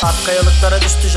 Sarp kayalıklara düştü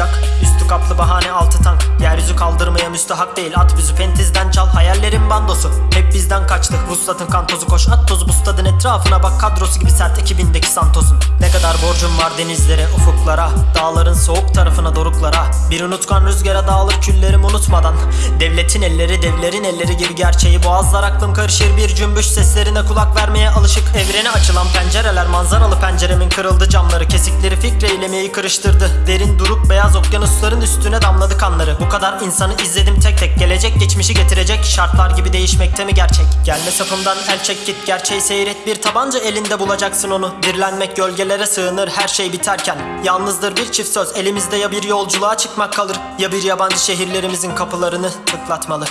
Üstü kaplı bahane altı tank. Yeryüzü kaldırmaya müstahak değil. At bizi pentizden çal. Hayallerin bandosu. Hep bizden kaçtık. Vuslatın kan tozu koş. At tozu bustadın etrafına bak. Kadrosu gibi sert ekibindeki Santos'un. Ne kadar borcum var denizlere ufuklara. Dağların soğuk tarafına doruklara. Bir unutkan rüzgara dağılır küllerim unutmadan Devletin elleri devlerin elleri gibi gerçeği. Boğazlar aklım karışır bir cümbüş Seslerine kulak vermeye alışık. Evrene açılan pencereler manzaralı penceremin kırıldı. Camları Kesikleri fikreylemeyi kırıştırdı. Derin duruk beyaz okyanusların üstüne damladı kanları. Bu kadar insanı izledim tek tek Gelecek geçmişi getirecek. Şartlar gibi değişmekte mi gerçek? Gelme sapımdan el çek git gerçeği seyret. Bir tabanca elinde bulacaksın onu. Dirlenmek gölgelere sığınır her şey biterken. Yalnızdır bir çift söz elimizde ya bir yolculuğa çıkmak kalır Ya bir yabancı şehirlerimizin kapılarını tıklatmalı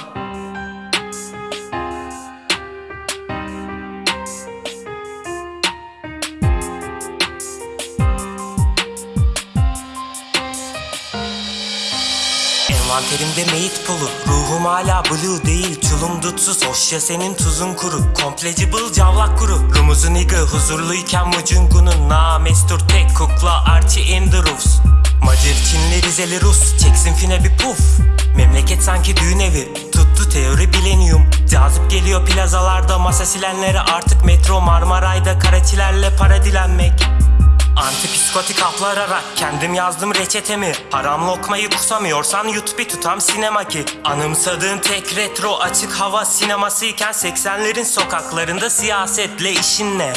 Envanterimde meyit pulu Ruhum hala blue değil Çulum dutsuz. Hoş ya senin tuzun kuru Complegible cavlak kuru. Rumuzun igı huzurluyken mucungunun Namestur tek kukla Archie in the roofs Macir Çinli Rizeli Rus Çeksin fine bir puf Memleket sanki düğün evi. Tuttu teori bilenium. Cazip geliyor plazalarda Masa silenlere. Artık metro Marmaray'da karaçilerle para dilenmek Antipsikotik aplararak kendim yazdım reçetemi. Haram lokmayı kusamıyorsan yut bir tutam sinema ki. Anımsadığın tek retro açık hava sinemasıyken 80'lerin sokaklarında siyasetle işin ne?